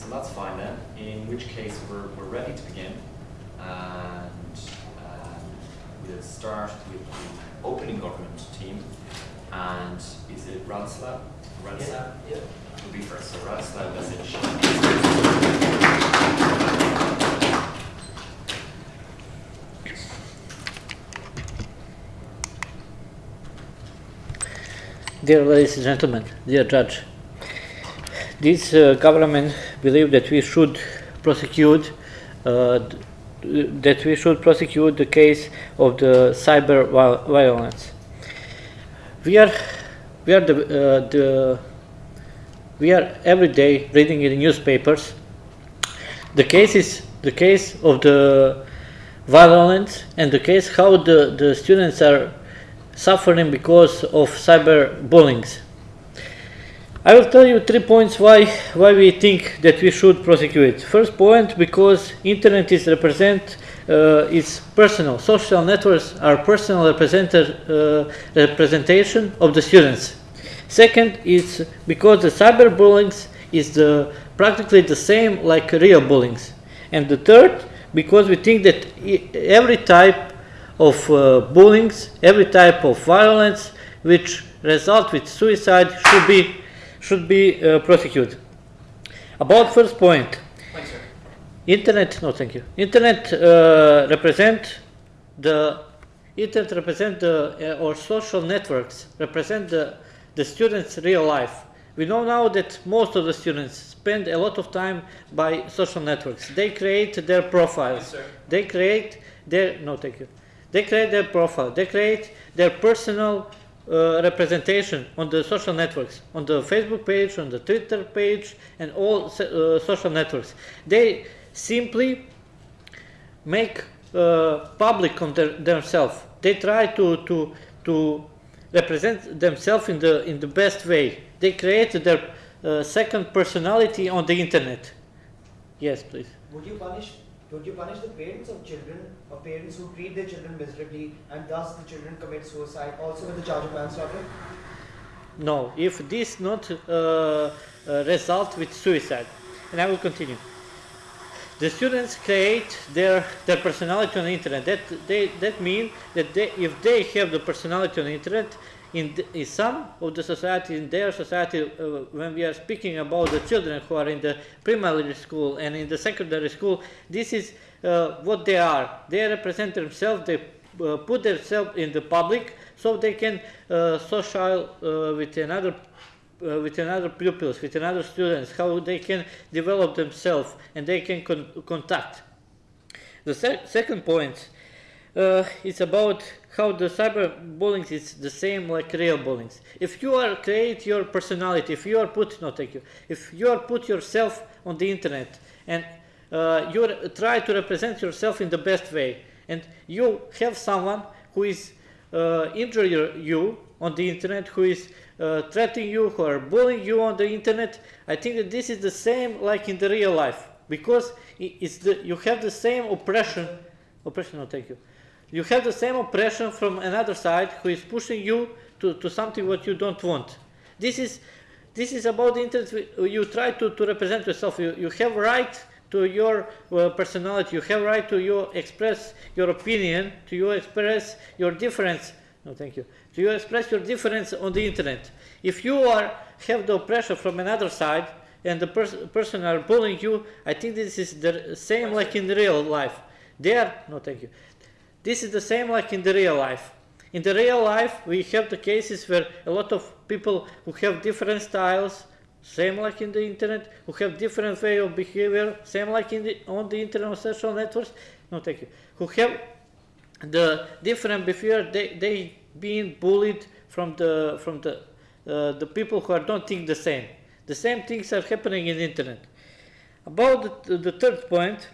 so that's fine then. In which case we're, we're ready to begin. And um, we'll start with the opening government team. And is it Radoslav? Radoslav? Yeah. Will be first. So Radoslav message. Dear ladies and gentlemen, dear judge, this uh, government believe that we should prosecute uh, that we should prosecute the case of the cyber violence. We are we are the, uh, the we are every day reading in the newspapers the case is the case of the violence and the case how the, the students are suffering because of cyber bullying. I will tell you three points why why we think that we should prosecute. First point because internet is represent uh, is personal. Social networks are personal uh, representation of the students. Second is because the cyberbullying is the practically the same like real bullying. And the third because we think that every type of uh, bullying, every type of violence which result with suicide should be should be uh, prosecuted. About first point, Thanks, internet. No, thank you. Internet uh, represent the internet represent the uh, or social networks represent the the students' real life. We know now that most of the students spend a lot of time by social networks. They create their profiles. Yes, sir. They create their no, thank you. They create their profile. They create their personal uh, representation on the social networks, on the Facebook page, on the Twitter page, and all uh, social networks. They simply make uh, public on their, themselves. They try to, to, to represent themselves in the, in the best way. They create their uh, second personality on the internet. Yes, please. Would you punish would you punish the parents of children or parents who treat their children miserably and thus the children commit suicide also with the charge of manslaughter? No, if this not uh, uh, result with suicide, and I will continue. The students create their their personality on the internet. That they that mean that they, if they have the personality on the internet, in, the, in some of the society, in their society, uh, when we are speaking about the children who are in the primary school and in the secondary school, this is uh, what they are. They represent themselves. They uh, put themselves in the public so they can uh, social uh, with another uh, with another pupils with another students how they can develop themselves and they can con- contact the sec- second point uh, is about how the cyberbullying is the same like real bullying. If you are create your personality, if you are put no thank you, if you are put yourself on the internet and uh, you try to represent yourself in the best way, and you have someone who is uh, injure you on the internet, who is uh, threatening you, who are bullying you on the internet, I think that this is the same like in the real life because it's the, you have the same oppression. Oppression, no, thank you. You have the same oppression from another side who is pushing you to, to something what you don't want. This is this is about the internet. You try to, to represent yourself. You, you have right to your uh, personality. You have right to you express your opinion. To you express your difference. No, thank you. To you express your difference on the internet. If you are have the oppression from another side and the pers- person are bullying you, I think this is the same like in real life. They are no, thank you. This is the same like in the real life. In the real life, we have the cases where a lot of people who have different styles, same like in the internet, who have different way of behavior, same like in the, on the internet on social networks. No, thank you. Who have the different behavior, they they being bullied from the from the uh, the people who are don't think the same. The same things are happening in the internet. About the, the third point,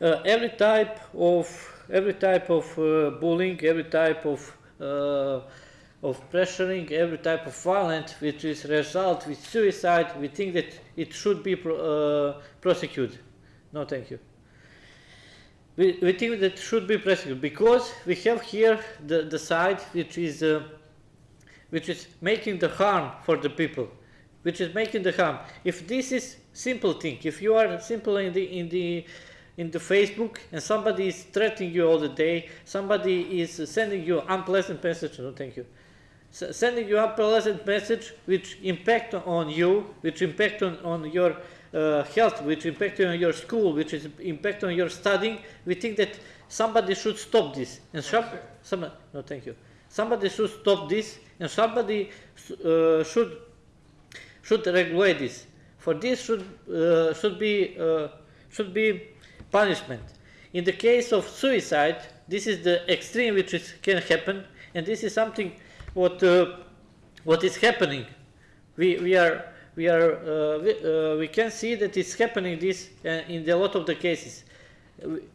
uh, every type of every type of uh, bullying, every type of uh, of pressuring, every type of violence which is result with suicide, we think that it should be pro- uh, prosecuted. No, thank you. We, we think that should be prosecuted because we have here the, the side which is which is making the harm for the people. which is making the harm. If this is simple thing, if you are simple in the in the in the Facebook and somebody is threatening you all the day, somebody is sending you unpleasant message. No, thank you. S- sending you unpleasant message which impact on you, which impact on, on your uh, health, which impact on your school, which is impact on your studying. We think that somebody should stop this and shop. Somebody, no, thank you. Somebody should stop this and somebody uh, should should regulate this. For this should uh, should be uh, should be punishment. In the case of suicide, this is the extreme which is, can happen, and this is something what uh, what is happening. We we are we are uh, we, uh, we can see that it's happening this uh, in a lot of the cases.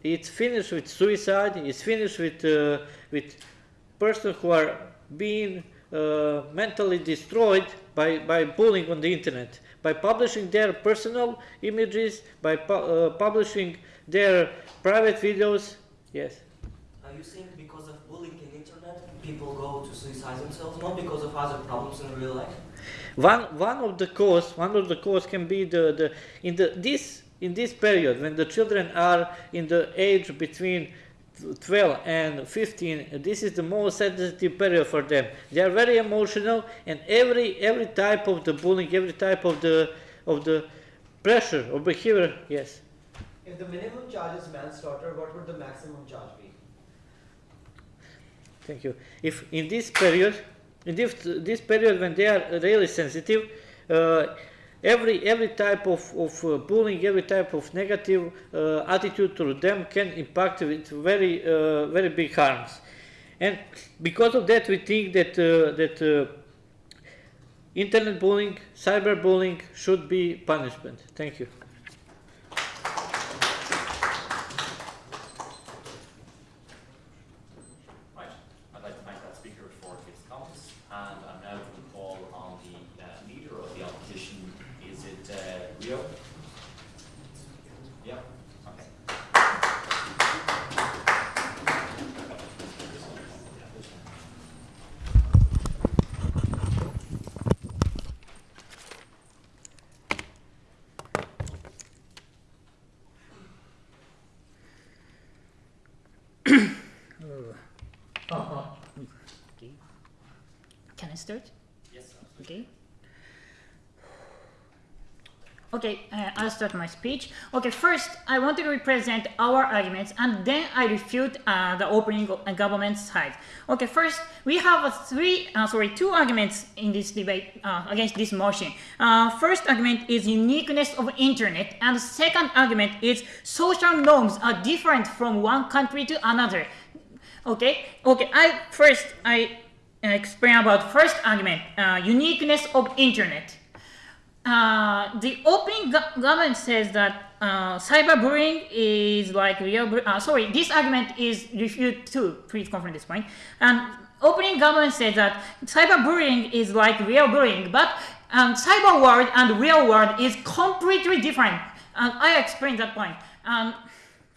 It's finished with suicide. It's finished with uh, with persons who are being uh, mentally destroyed by, by bullying on the internet, by publishing their personal images, by pu- publishing their private videos. Yes. Are you saying because of bullying in internet, people go to suicide themselves, not because of other problems in real life? One one of the cause one of the cause can be the, the in the this in this period when the children are in the age between 12 and 15 this is the most sensitive period for them they are very emotional and every every type of the bullying every type of the of the pressure or behavior yes If the minimum charge is manslaughter, what would the maximum charge be? Thank you. If in this period, in this, this period when they are really sensitive, uh, every every type of, of uh, bullying, every type of negative uh, attitude to them can impact with very uh, very big harms, and because of that, we think that uh, that uh, internet bullying, cyberbullying should be punishment. Thank you. Right, I'd like to thank that speaker for his comments, and I'm now going to call on the uh, leader of the opposition. Is it uh, Rio? Yeah, okay. Can I start? Yes, absolutely. Okay. Okay, uh, I'll start my speech. Okay, first, I want to represent our arguments and then I refute uh, the opening uh, government side. Okay, first, we have three, uh, sorry, two arguments in this debate uh, against this motion. Uh, first argument is uniqueness of internet and second argument is social norms are different from one country to another. Okay, okay, I first, I uh, explain about first argument, uh, uniqueness of internet. Uh, the opening go- government says that uh, cyberbullying is like real. Uh, sorry, this argument is refuted too. Please confirm this point. And opening government says that cyberbullying is like real bullying, but um, cyber world and real world is completely different. And I explained that point. Um,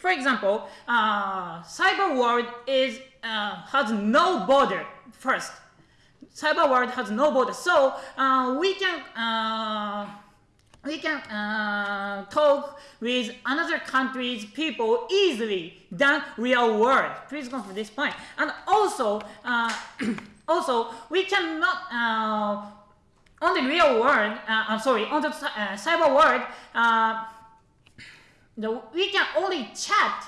for example, uh, cyber world is uh, has no border first. Cyber world has no border. So uh, we can uh, we can uh, talk with another country's people easily than real world. Please go for this point. and also uh, also we cannot uh, on the real world uh, i'm sorry on the uh, cyber world the, we can only chat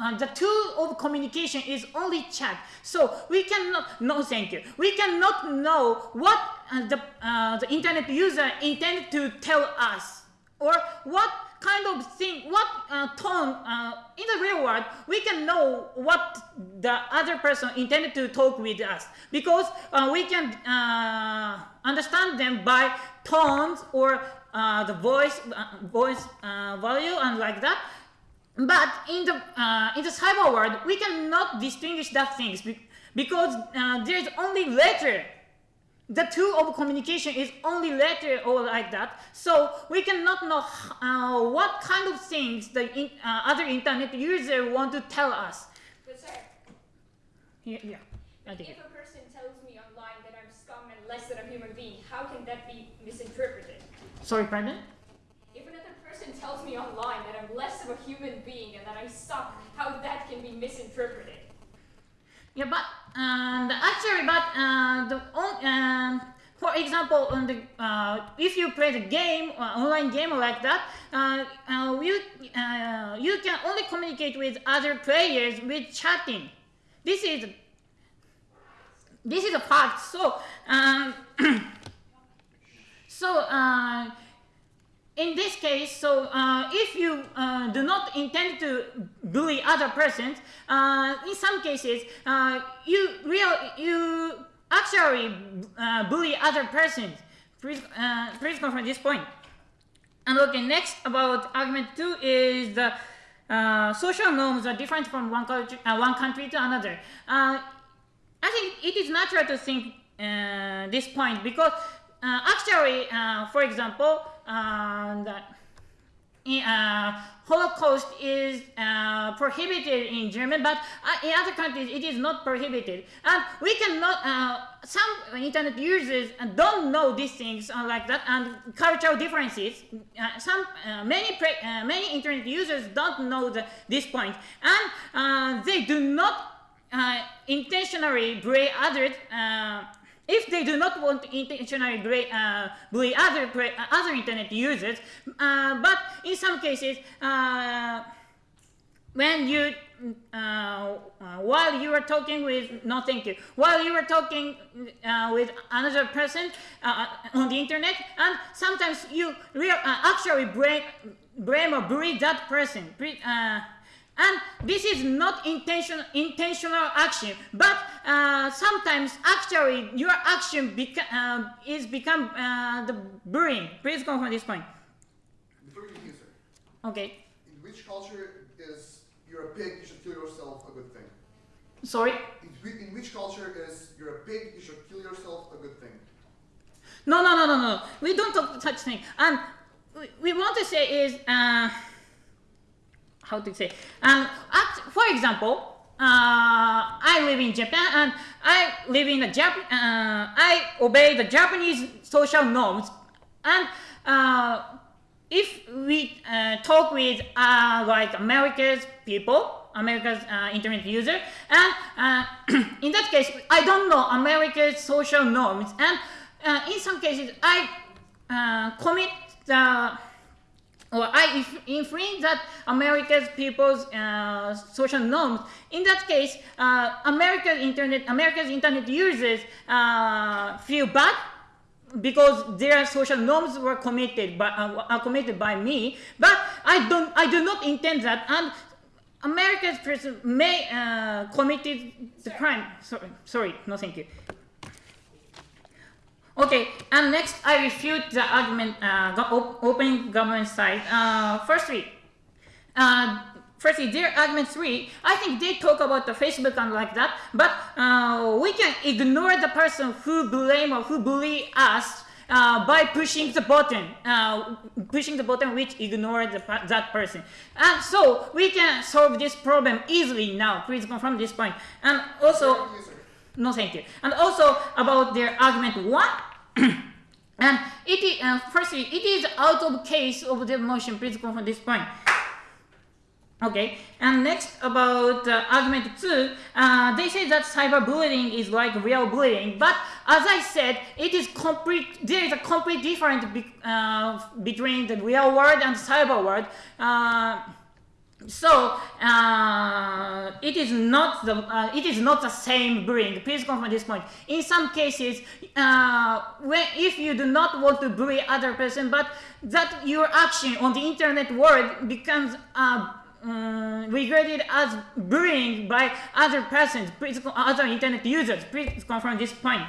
uh, the tool of communication is only chat. So we cannot, no thank you. We cannot know what uh, the, uh, the internet user intended to tell us or what kind of thing, what uh, tone uh, in the real world, we can know what the other person intended to talk with us because uh, we can uh, understand them by tones or uh, the voice, uh, voice uh, value and like that. But in the uh, in the cyber world, we cannot distinguish that things be- because uh, there is only letter. The tool of communication is only letter or like that. So we cannot know uh, what kind of things the in, uh, other internet user want to tell us. But sir, Yeah, yeah. I if a person tells me online that I'm scum and less than a human being, how can that be misinterpreted? Sorry, pardon? If another person tells me online that I'm less of a human being and that I suck, how that can be misinterpreted? Yeah, but and actually, but uh, the on, um, for example, on the uh, if you play the game, uh, online game like that, uh, uh, you uh, you can only communicate with other players with chatting. This is this is a fact. So um, so. Uh, in this case, so uh, if you uh, do not intend to bully other persons, uh, in some cases, uh, you real you actually uh, bully other persons. Please, please confirm this point. And okay, next about argument two is the social norms are different from one country, uh, one country to another. I think it is natural to think this point because uh, actually, uh, for example, uh, the uh, Holocaust is uh, prohibited in Germany, but uh, in other countries it is not prohibited. And we cannot, some internet users don't know these things like that, and cultural differences. Some, many, many internet users don't know the, this point, and they do not intentionally bully others. Uh, if they do not want to intentionally uh, bully other uh, other internet users, uh, but in some cases, uh, when you uh, uh, while you are talking with no thank you while you are talking uh, with another person uh, on the internet and sometimes you real, uh, actually blame, blame or bully that person uh, and this is not intention, intentional action but uh, sometimes actually your action beca- uh, is become uh, the bullying please confirm this point Before you sir, okay in which culture is you're a pig, you should kill yourself a good thing? sorry In, in which culture is you're a pig, you should kill yourself a good thing? No, no, no, no, no. We don't talk such thing. And we, we want to say is uh, how to say. Um, act, for example, uh, I live in Japan and I live in the Jap- uh, I obey the Japanese social norms. And uh, if we uh, talk with uh, like America's people, America's uh, internet user, and in that case, I don't know America's social norms, and in some cases, I commit the or I inf- infringe that America's people's uh, social norms. In that case, uh, America's internet America's internet users uh, feel bad because their social norms were committed by uh, are committed by me. But I don't I do not intend that and. America's person may uh, committed the crime. Sorry, sorry, no, thank you. Okay, and next I refute the argument, uh, go- op- opening government side. Uh, firstly, uh, firstly, their argument three, I think they talk about the Facebook and like that, but uh, we can ignore the person who blame or who bully us uh, by pushing the button, uh, pushing the button which ignore the, per- that person. And so we can solve this problem easily now. Please confirm this point. And also, Before you begin, sir, no, thank you. And also about their argument one, and it is, uh, firstly, it is out of case of the motion. Please confirm this point. Okay, and next about uh, argument two, uh, they say that cyberbullying is like real bullying, but as I said, it is complete. There is a complete difference be, uh, between the real world and cyber world. So uh, it is not the uh, it is not the same bullying. Please confirm this point. In some cases, uh, when if you do not want to bully other person, but that your action on the internet world becomes um, regarded as bullying by other persons, please, other internet users. Please confirm this point.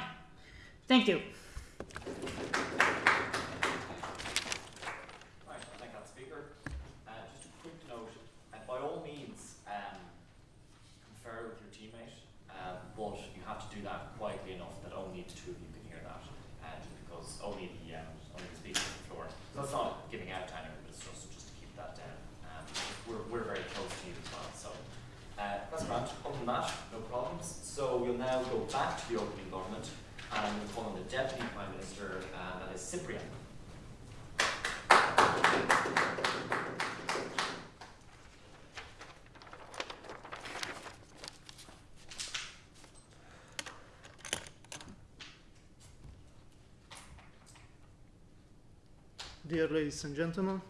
Thank you. Right, thank that speaker. Uh, just a quick note, uh, by all means, um, confer with your teammate, um, but you have to do that quietly enough that only the two of you can hear that, uh, just because only the, um, only the speaker on the floor. So it's not giving out to anyone, but it's just, just to keep that down. Um, we're, we're very close to you as well, so, uh, that's grand. Other than that, no problems. So we'll now go back to the opening government, and we'll call on the deputy dear ladies and gentlemen.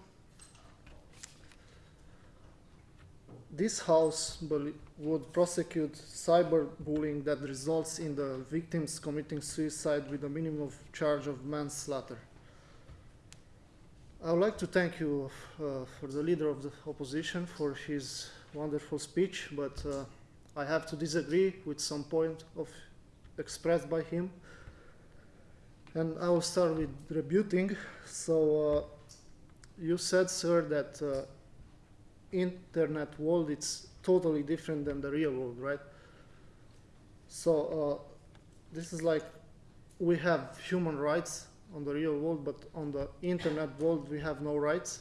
This House would prosecute cyberbullying that results in the victims committing suicide with a minimum of charge of manslaughter. I would like to thank you uh, for the leader of the opposition for his wonderful speech, but uh, I have to disagree with some point of expressed by him. And I will start with rebuting. So uh, you said, sir, that uh, internet world it's totally different than the real world, right? So uh, this is like we have human rights on the real world, but on the internet world we have no rights.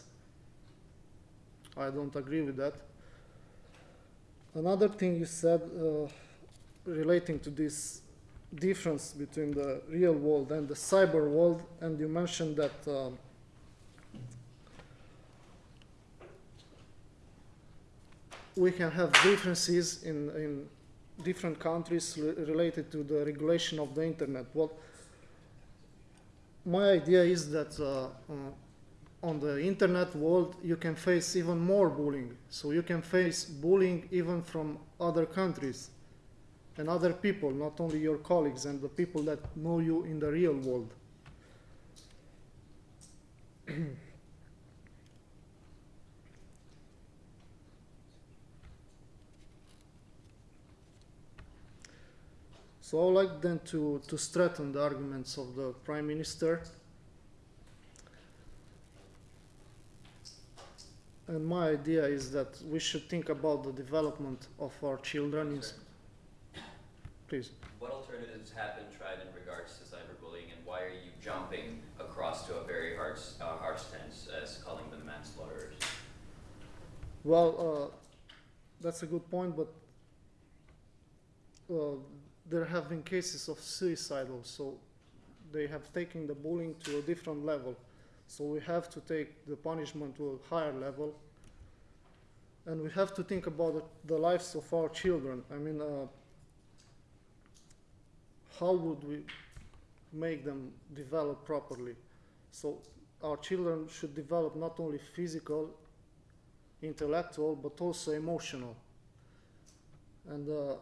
I don't agree with that. Another thing you said uh, relating to this difference between the real world and the cyber world, and you mentioned that um, we can have differences in, in different countries related to the regulation of the internet. Well, my idea is that uh, uh, on the internet world you can face even more bullying. So you can face bullying even from other countries and other people, not only your colleagues and the people that know you in the real world. So I would like then to, to strengthen the arguments of the Prime Minister. And my idea is that we should think about the development of our children. Please. What alternatives have been tried in regards to cyberbullying, and why are you jumping across to a very harsh, uh, harsh stance as calling them manslaughterers? Well, uh, that's a good point, but uh, there have been cases of suicide so They have taken the bullying to a different level. So we have to take the punishment to a higher level. And we have to think about the, the lives of our children. I mean, uh, how would we make them develop properly? So our children should develop not only physical intellectual but also emotional. And uh,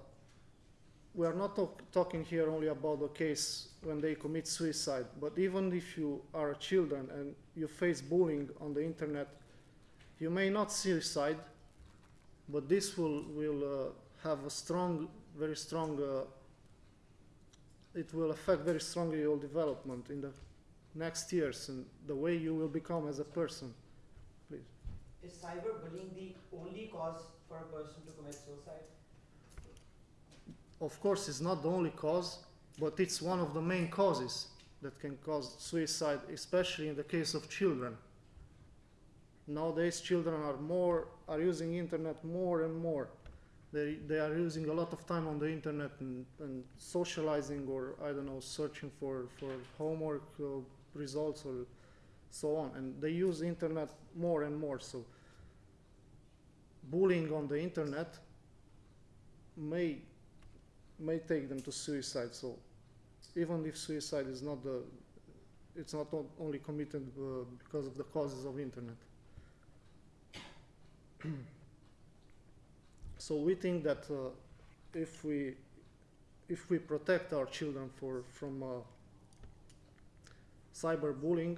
we are not talk- talking here only about the case when they commit suicide, but even if you are a children and you face bullying on the internet, you may not suicide, but this will will uh, have a strong, very strong. Uh, it will affect very strongly your development in the next years and the way you will become as a person. Please. Is cyberbullying the only cause for a person to commit suicide? of course it's not the only cause but it's one of the main causes that can cause suicide especially in the case of children nowadays children are more are using internet more and more they, they are using a lot of time on the internet and, and socializing or i don't know searching for, for homework uh, results or so on and they use internet more and more so bullying on the internet may may take them to suicide. So even if suicide is not the, it's not only committed uh, because of the causes of internet. so we think that uh, if we if we protect our children for from uh, cyberbullying,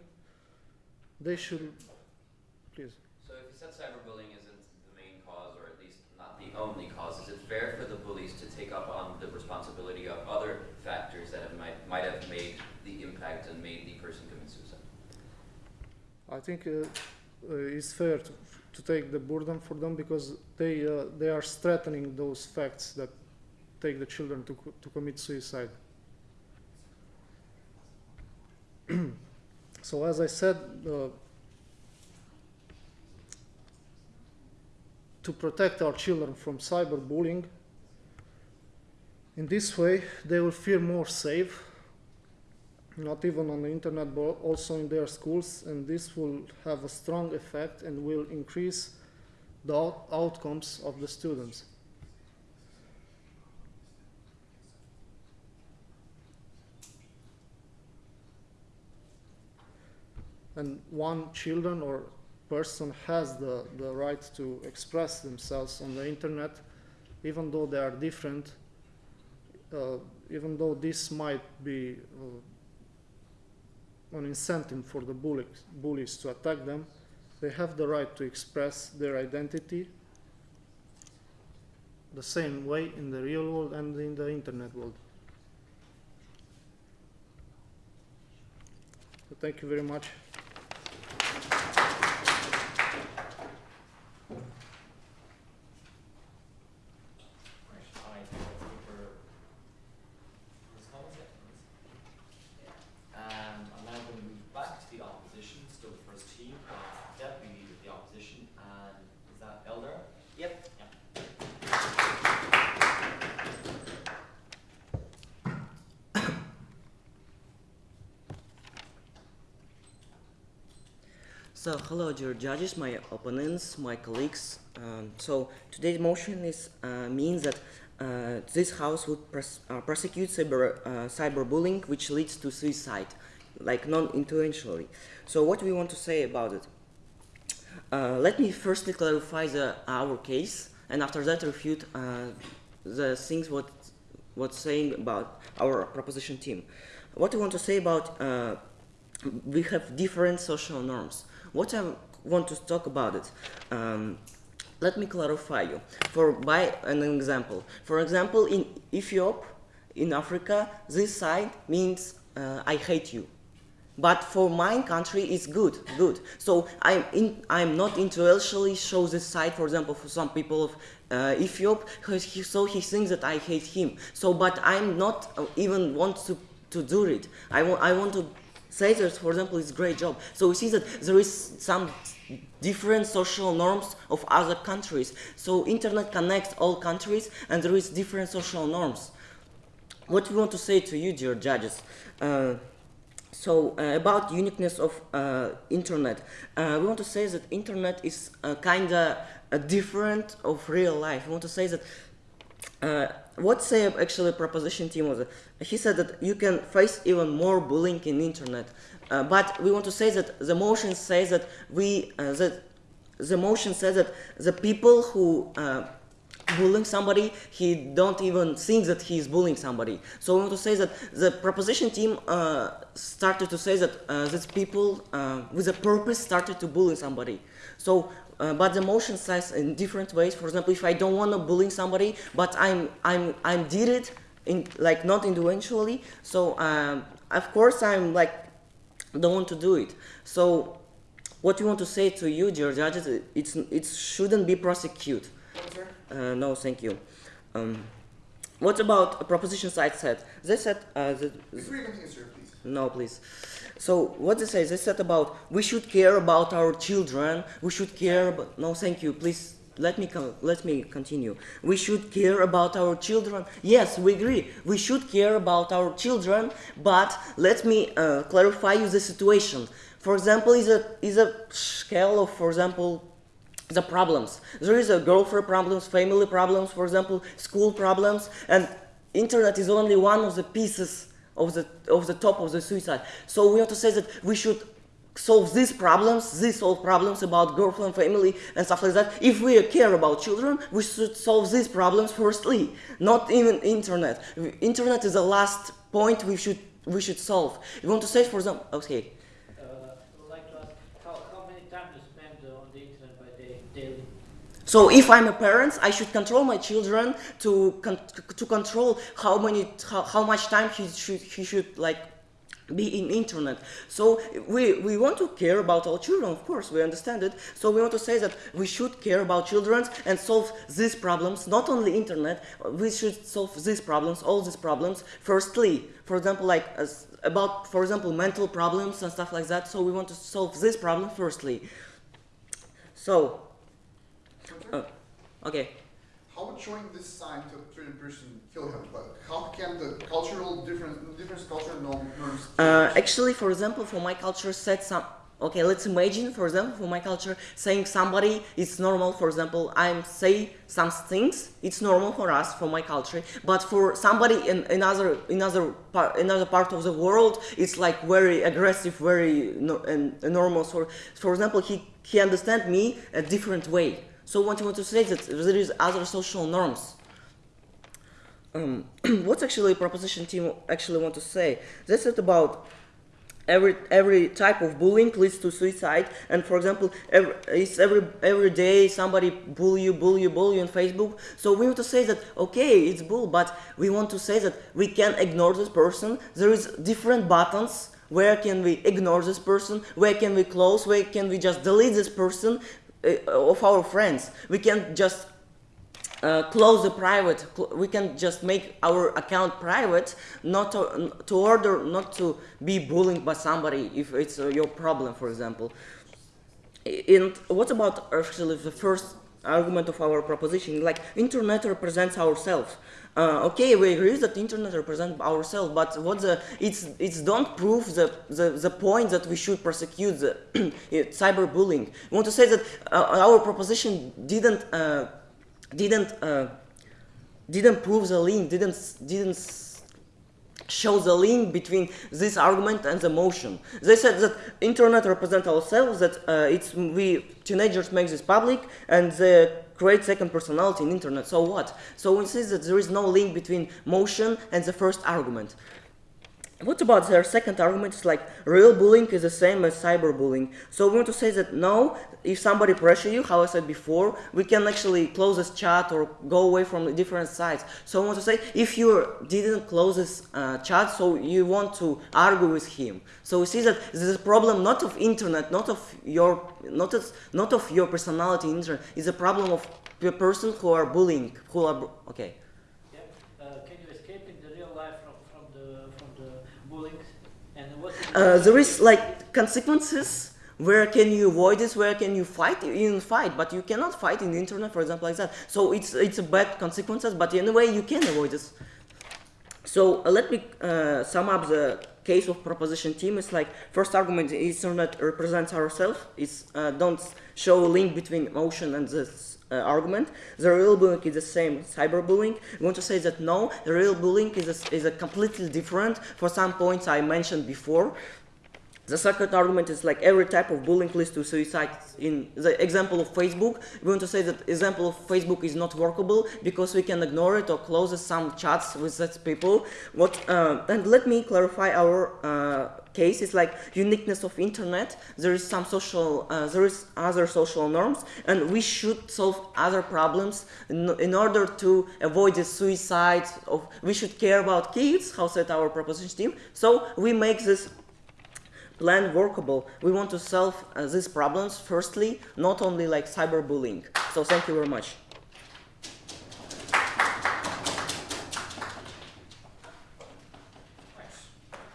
they should please. So if you said cyberbullying isn't the main cause, or at least not the only cause, is it fair for the bullies to take up on the responsibility of other factors that have might, might have made the impact and made the person commit suicide? I think uh, uh, it's fair to, to take the burden for them because they uh, they are strengthening those facts that take the children to to commit suicide. so as I said, uh, to protect our children from cyberbullying, in this way they will feel more safe not even on the internet but also in their schools and this will have a strong effect and will increase the out- outcomes of the students. And one children or person has the, the right to express themselves on the internet, even though they are different, uh, even though this might be uh, an incentive for the bullies, bullies to attack them, they have the right to express their identity the same way in the real world and in the internet world. So thank you very much. Right, I think that's it for Ms. Collins, yeah, please. And I'm now going to move back to the opposition, still the first team, uh, deputy leader of the opposition, and is that Elder? Yep. Yeah. So, hello, dear judges, my opponents, my colleagues. Um, so, today's motion is uh, means that uh, this house would pros- uh, prosecute cyber uh, cyberbullying, which leads to suicide, like non-intentionally. So, what we want to say about it? Uh, let me firstly clarify the our case, and after that refute uh, the things what what's saying about our proposition team. What we want to say about we have different social norms. What I want to talk about it. Um, let me clarify you. For by an example, for example, in Ethiopia, in Africa, this side means uh, I hate you. But for my country, it's good, good. So I'm in, I'm not intellectually show this side. For example, for some people of uh, Ethiopia, so he thinks that I hate him. So, but I'm not uh, even want to to do it. I I want to that, for example, is great job. So we see that there is some different social norms of other countries. So internet connects all countries, and there is different social norms. What we want to say to you, dear judges. Uh, so uh, about uniqueness of uh, internet, uh, we want to say that internet is uh, kind of different of real life. We want to say that uh, what say actually proposition team was, he said that you can face even more bullying in internet. Uh, but we want to say that the motion says that we uh, that the motion says that the people who uh, bullying somebody, he don't even think that he is bullying somebody. So we want to say that the proposition team uh, started to say that uh, these people uh, with a purpose started to bully somebody. So, uh, but the motion says in different ways. For example, if I don't want to bully somebody, but I'm I'm I'm did it in like not individually. So um, of course I'm like don't want to do it. So what we want to say to you, dear judges, it's it shouldn't be prosecuted. Uh, no, thank you. Um, what about a proposition side said? They said uh, that Before you continue, sir, please. no, please. So what they say? They said about we should care about our children. We should care about. No, thank you. Please let me let me continue. We should care about our children. Yes, we agree. We should care about our children. But let me uh, clarify you the situation. For example, is a is a scale of, for example, the problems. There is a girlfriend problems, family problems, for example, school problems, and internet is only one of the pieces of the of the top of the suicide. So we have to say that we should solve these problems, these solve problems about girlfriend, family, and stuff like that. If we care about children, we should solve these problems firstly, not even internet. Internet is the last point we should we should solve. We want to say, for example, okay. Uh, I would like to ask how, how many time you spend uh, on the internet by day, daily? So if I'm a parent, I should control my children to con- to control how many how, how much time he should he should like be in internet. So we we want to care about our children, of course, we understand it. So we want to say that we should care about children and solve these problems, not only internet. We should solve these problems, all these problems. Firstly, for example, like as about for example mental problems and stuff like that. So we want to solve this problem firstly. So Okay. How would showing this sign to a certain person kill him? But how can the cultural difference, different cultural norms? Uh, actually, for example, for my culture, said some Okay, let's imagine, for example, for my culture, saying somebody it's normal. For example, I'm say some things. It's normal for us, for my culture, but for somebody in another another part another part of the world, it's like very aggressive, very no, and normal. So, for example, he he understand me a different way. So, what I want to say is that there is other social norms um, what's actually proposition team actually want to say? They said about every every type of bullying leads to suicide, and for example, every, it's every every day somebody bully you, bully you, bully you on Facebook. So we want to say that okay, it's bull, but we want to say that we can ignore this person. There is different buttons. Where can we ignore this person? Where can we close? Where can we just delete this person of our friends? We can just uh, close the private cl- we can just make our account private not to, to order not to be bullied by somebody if it's uh, your problem for example. And what about actually the first argument of our proposition? Like internet represents ourselves uh, okay we agree that internet represents ourselves but what the it's it's don't prove the, the the point that we should prosecute the cyberbullying we want to say that uh, our proposition didn't uh, didn't uh, didn't prove the link, didn't didn't show the link between this argument and the motion. They said that internet represents ourselves, that uh, it's we teenagers make this public and they create second personality in internet. So what? So we see that there is no link between motion and the first argument. What about their second argument is like real bullying is the same as cyberbullying. So we want to say that no, if somebody pressure you, how I said before, we can actually close this chat or go away from the different sites. So I want to say if you didn't close this uh, chat, so you want to argue with him. So we see that this is a problem not of internet, not of your, not of, not of your personality internet. It's a problem of the person who are bullying, who are okay. Yeah. Uh, can you escape in the real life from, from the, from the bullying? And what is uh, there is like consequences where can you avoid this? Where can you fight in fight but you cannot fight in the internet for example like that. So it's it's a bad consequences but anyway you can avoid this. So uh, let me uh, sum up the case of proposition team. It's like first argument internet represents ourselves. It's uh, don't show a link between emotion and this uh, argument. The real bullying is the same cyberbullying. We want to say that no, the real bullying is a, is a completely different. For some points I mentioned before. The second argument is like every type of bullying leads to suicide. In the example of Facebook, we want to say that example of Facebook is not workable because we can ignore it or close some chats with such people. What uh, and let me clarify our uh, case is like uniqueness of internet. There is some social, uh, there is other social norms, and we should solve other problems in, in order to avoid the suicide. Of we should care about kids. How said our proposition team. So we make this plan workable. We want to solve uh, these problems firstly, not only like cyberbullying. So thank you very much. Thanks.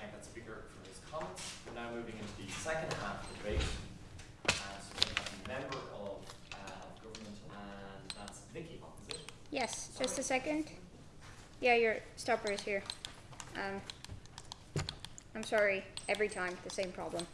Thank that speaker for his comments. We're now moving into the second half of the debate. So we have a member of government, and that's Vicky, is it? Yes, just a second. Yeah, your stopper is here. Um, I'm sorry, every time, the same problem.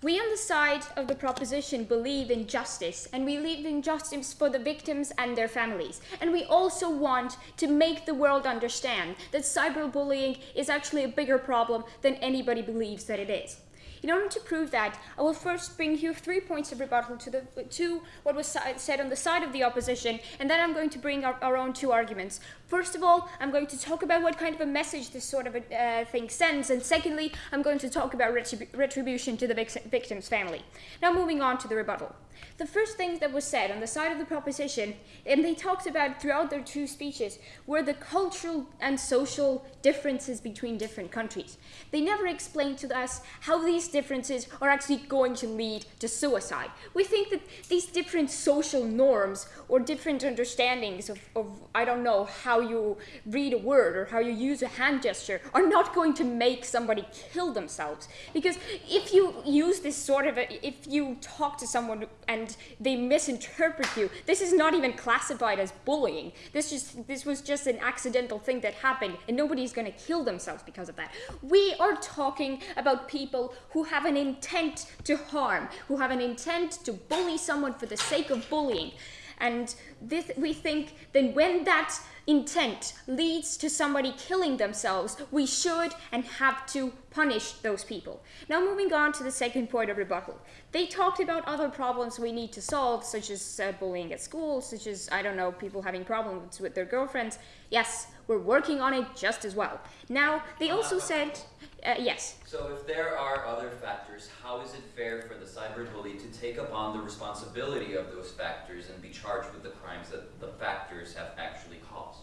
We on the side of the proposition believe in justice and we believe in justice for the victims and their families. And we also want to make the world understand that cyberbullying is actually a bigger problem than anybody believes that it is. In order to prove that, I will first bring you three points of rebuttal to, the, to what was said on the side of the opposition, and then I'm going to bring our, our own two arguments. First of all, I'm going to talk about what kind of a message this sort of a, uh, thing sends, and secondly, I'm going to talk about retribu retribution to the victim's family. Now, moving on to the rebuttal. The first thing that was said on the side of the proposition, and they talked about throughout their two speeches, were the cultural and social differences between different countries. They never explained to us how these differences are actually going to lead to suicide. We think that these different social norms or different understandings of, of, I don't know, how you read a word or how you use a hand gesture are not going to make somebody kill themselves. Because if you use this sort of, a, if you talk to someone and they misinterpret you, this is not even classified as bullying. This just, this was just an accidental thing that happened and nobody's going to kill themselves because of that. We are talking about people who have an intent to harm, who have an intent to bully someone for the sake of bullying. And this, we think then when that intent leads to somebody killing themselves, we should and have to punish those people. Now, moving on to the second point of rebuttal. They talked about other problems we need to solve, such as uh, bullying at school, such as, I don't know, people having problems with their girlfriends. Yes, we're working on it just as well. Now, they also said, uh, yes. So if there are other factors, how is it fair for the cyberbully to take upon the responsibility of those factors and be charged with the crimes that the factors have actually caused?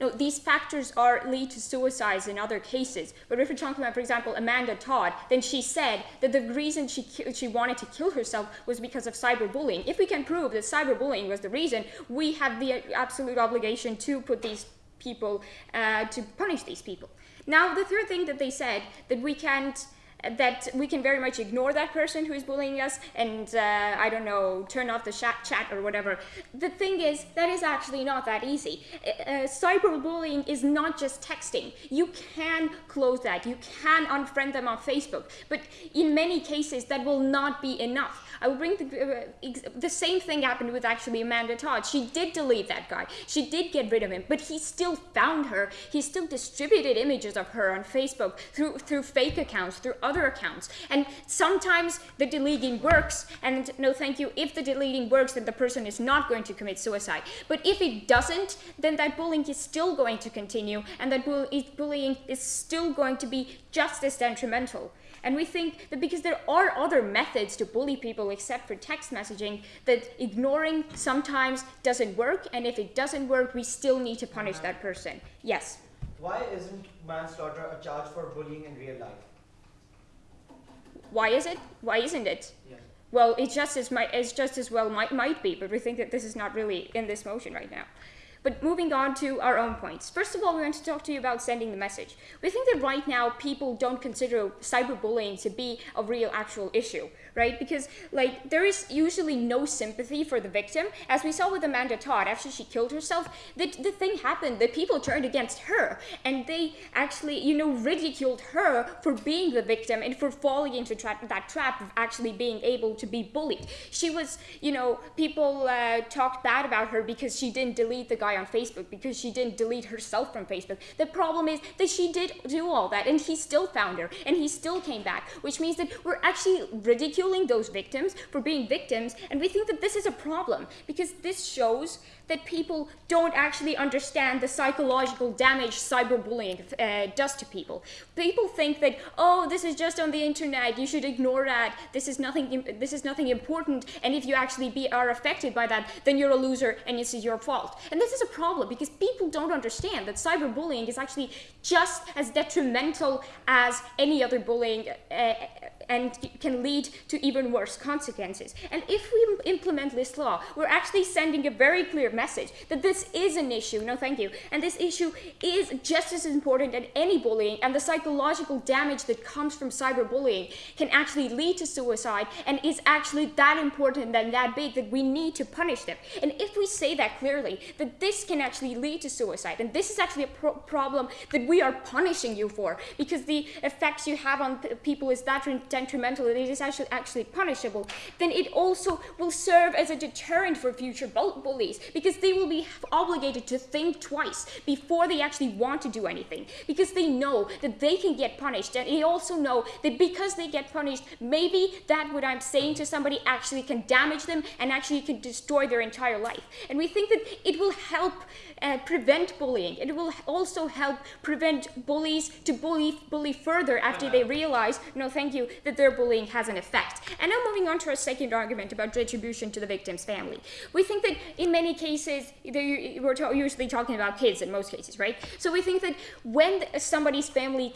No, these factors are lead to suicides in other cases. But if we're talking about, for example, Amanda Todd, then she said that the reason she she wanted to kill herself was because of cyberbullying. If we can prove that cyberbullying was the reason, we have the absolute obligation to put these people uh, to punish these people. Now, the third thing that they said that we can't that we can very much ignore that person who is bullying us and uh, I don't know turn off the chat, chat or whatever. The thing is that is actually not that easy. Uh, uh, cyberbullying is not just texting. You can close that. You can unfriend them on Facebook, but in many cases that will not be enough. I will bring the, uh, the same thing happened with actually Amanda Todd. She did delete that guy. She did get rid of him, but he still found her. He still distributed images of her on Facebook through through fake accounts, through other accounts. And sometimes the deleting works, and no thank you, if the deleting works, then the person is not going to commit suicide. But if it doesn't, then that bullying is still going to continue, and that bullying is still going to be just as detrimental. And we think that because there are other methods to bully people except for text messaging, that ignoring sometimes doesn't work, and if it doesn't work, we still need to punish that person. Yes? Why isn't manslaughter a charge for bullying in real life? Why is it? Why isn't it? Yes. Well, it just as might, it's just as well might might be, but we think that this is not really in this motion right now. But moving on to our own points. First of all, we want to talk to you about sending the message. We think that right now people don't consider cyberbullying to be a real actual issue, right? Because like there is usually no sympathy for the victim. As we saw with Amanda Todd, after she killed herself, the, the thing happened that people turned against her and they actually, you know, ridiculed her for being the victim and for falling into tra that trap of actually being able to be bullied. She was, you know, people uh, talked bad about her because she didn't delete the guy guy on Facebook because she didn't delete herself from Facebook. The problem is that she did do all that and he still found her and he still came back, which means that we're actually ridiculing those victims for being victims and we think that this is a problem because this shows that people don't actually understand the psychological damage cyberbullying uh, does to people. People think that, oh, this is just on the internet, you should ignore that, this is nothing, this is nothing important, and if you actually be, are affected by that, then you're a loser and this is your fault. And this is a problem because people don't understand that cyberbullying is actually just as detrimental as any other bullying uh, and can lead to even worse consequences. And if we implement this law, we're actually sending a very clear message that this is an issue, no thank you, and this issue is just as important as any bullying, and the psychological damage that comes from cyberbullying can actually lead to suicide and is actually that important and that big that we need to punish them. And if we say that clearly, that this can actually lead to suicide, and this is actually a pro problem that we are punishing you for, because the effects you have on people is that detrimental that it is actually, actually punishable, then it also will serve as a deterrent for future bullies because they will be obligated to think twice before they actually want to do anything because they know that they can get punished and they also know that because they get punished, maybe that what I'm saying to somebody actually can damage them and actually can destroy their entire life. And we think that it will help help uh, prevent bullying. It will also help prevent bullies to bully bully further after they realize, no, thank you, that their bullying has an effect. And now moving on to our second argument about retribution to the victim's family. We think that in many cases, we're usually talking about kids in most cases, right? So we think that when somebody's family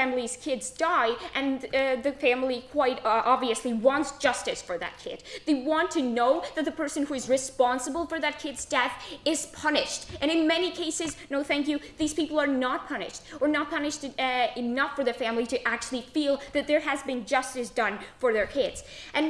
family's kids die, and uh, the family quite uh, obviously wants justice for that kid, they want to know that the person who is responsible for that kid's death is punished. And in many cases, no, thank you, these people are not punished, or not punished uh, enough for the family to actually feel that there has been justice done for their kids. And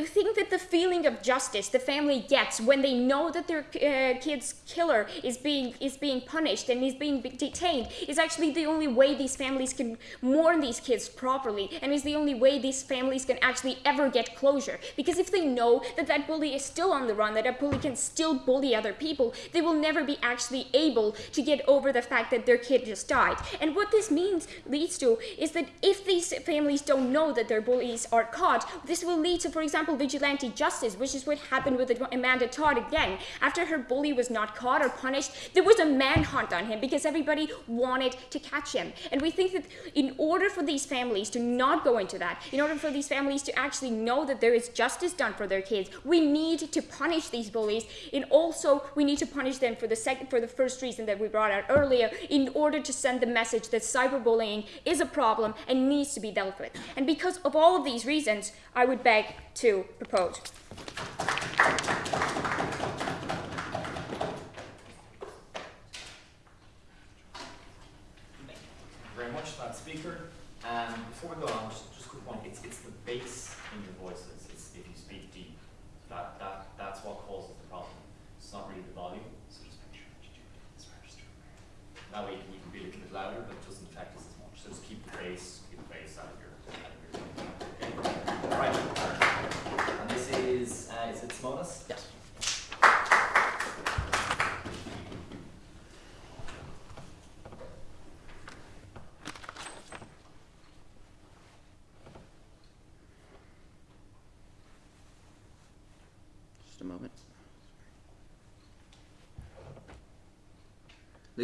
I think that the feeling of justice the family gets when they know that their uh, kid's killer is being is being punished and is being detained is actually the only way these families can mourn these kids properly, and is the only way these families can actually ever get closure. Because if they know that that bully is still on the run, that that bully can still bully other people, they will never be actually able to get over the fact that their kid just died. And what this means leads to is that if these families don't know that their bullies are caught, this will lead to, for example, vigilante justice, which is what happened with Amanda Todd again. After her bully was not caught or punished, there was a manhunt on him because everybody wanted to catch him. And we think that in order for these families to not go into that, in order for these families to actually know that there is justice done for their kids, we need to punish these bullies. And also, we need to punish them for the second, for the first reason that we brought out earlier, in order to send the message that cyberbullying is a problem and needs to be dealt with. And because of all of these reasons, I would beg to propose. Thank you very much, that speaker. Um, before we go on, just, just a quick point. It's, it's the bass in your voices. It's if you speak deep. That, that, that's what causes the problem. It's not really the volume. So just make sure that you do this register. That way you can be a little bit louder, but it doesn't affect us as much. So just keep the bass, keep the bass out of your, out of your okay. All right. And this is, uh, is it Simonis? Yes. Just a moment.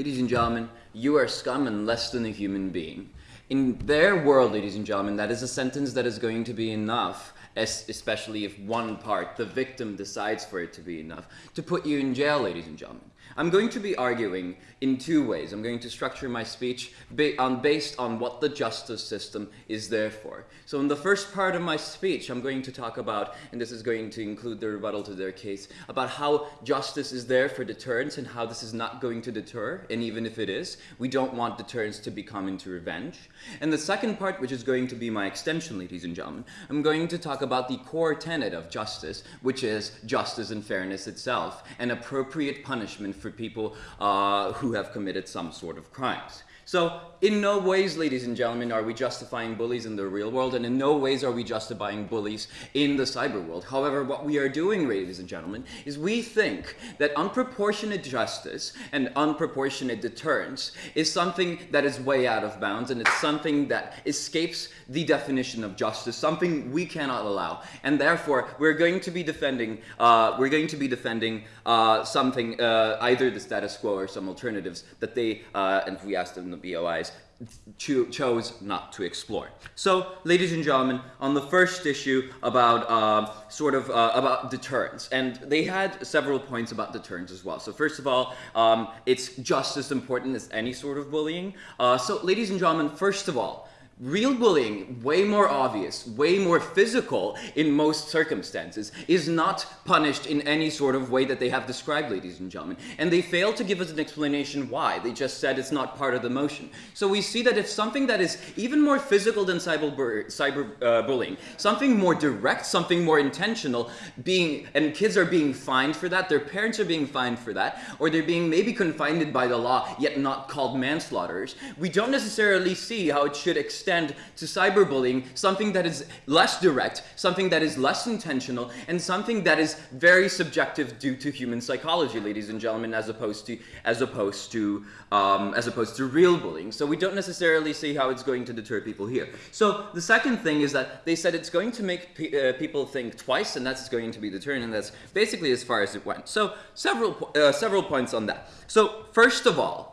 Ladies and gentlemen, you are scum and less than a human being. In their world, ladies and gentlemen, that is a sentence that is going to be enough, especially if one part, the victim, decides for it to be enough, to put you in jail, ladies and gentlemen. I'm going to be arguing in two ways. I'm going to structure my speech based on what the justice system is there for. So, in the first part of my speech, I'm going to talk about, and this is going to include the rebuttal to their case, about how justice is there for deterrence and how this is not going to deter. And even if it is, we don't want deterrence to become into revenge. And the second part, which is going to be my extension, ladies and gentlemen, I'm going to talk about the core tenet of justice, which is justice and fairness itself, and appropriate punishment for people uh, who have committed some sort of crimes. So, in no ways, ladies and gentlemen, are we justifying bullies in the real world, and in no ways are we justifying bullies in the cyber world. However, what we are doing, ladies and gentlemen, is we think that unproportionate justice and unproportionate deterrence is something that is way out of bounds, and it's something that escapes the definition of justice, something we cannot allow. And therefore, we're going to be defending, uh, we're going to be defending uh, something, uh, either the status quo or some alternatives that they, uh, and we asked them, the BOIs, cho- chose not to explore. So, ladies and gentlemen, on the first issue about uh, sort of uh, about deterrence, and they had several points about deterrence as well. So, first of all, um, it's just as important as any sort of bullying. Uh, so, ladies and gentlemen, first of all, Real bullying, way more obvious, way more physical in most circumstances, is not punished in any sort of way that they have described, ladies and gentlemen. And they fail to give us an explanation why. They just said it's not part of the motion. So we see that if something that is even more physical than cyber, cyber uh, bullying, something more direct, something more intentional, being and kids are being fined for that, their parents are being fined for that, or they're being maybe confined by the law, yet not called manslaughters, we don't necessarily see how it should extend extend to cyberbullying something that is less direct, something that is less intentional, and something that is very subjective due to human psychology, ladies and gentlemen, as opposed to as opposed to um, as opposed to real bullying. So we don't necessarily see how it's going to deter people here. So the second thing is that they said it's going to make pe uh, people think twice, and that's going to be deterrent, and that's basically as far as it went. So several uh, several points on that. So first of all,